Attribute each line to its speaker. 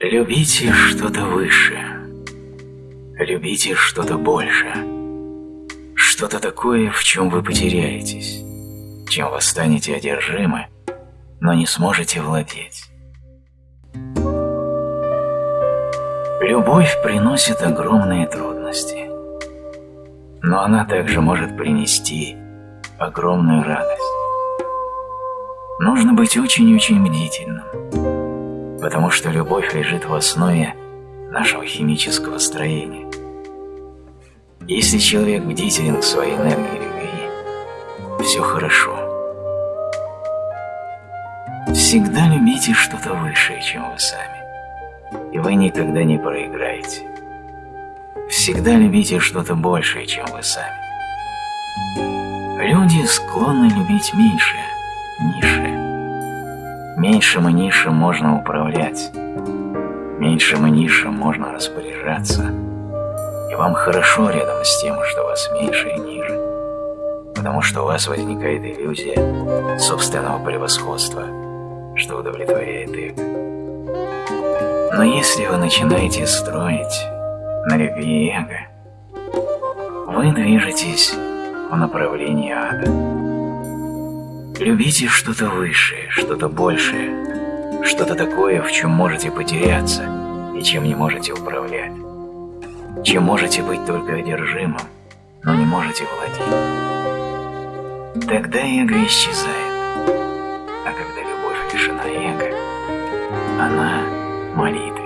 Speaker 1: Любите что-то выше. Любите что-то больше. Что-то такое, в чем вы потеряетесь, чем вы станете одержимы, но не сможете владеть. Любовь приносит огромные трудности, но она также может принести огромную радость. Нужно быть очень-очень бдительным, потому что любовь лежит в основе нашего химического строения. Если человек бдителен к своей энергии любви, все хорошо. Всегда любите что-то высшее, чем вы сами, и вы никогда не проиграете. Всегда любите что-то большее, чем вы сами. Люди склонны любить меньшее, низшее. Меньшим и низшим можно управлять, меньшим и низшим можно распоряжаться, и вам хорошо рядом с тем, что вас меньше и ниже, потому что у вас возникает иллюзия собственного превосходства, что удовлетворяет эго. Но если вы начинаете строить на любви эго, вы движетесь в направлении ада. Любите что-то высшее, что-то большее, что-то такое, в чем можете потеряться и чем не можете управлять, чем можете быть только одержимым, но не можете владеть. Тогда эго исчезает, а когда любовь лишена эго, она молитве.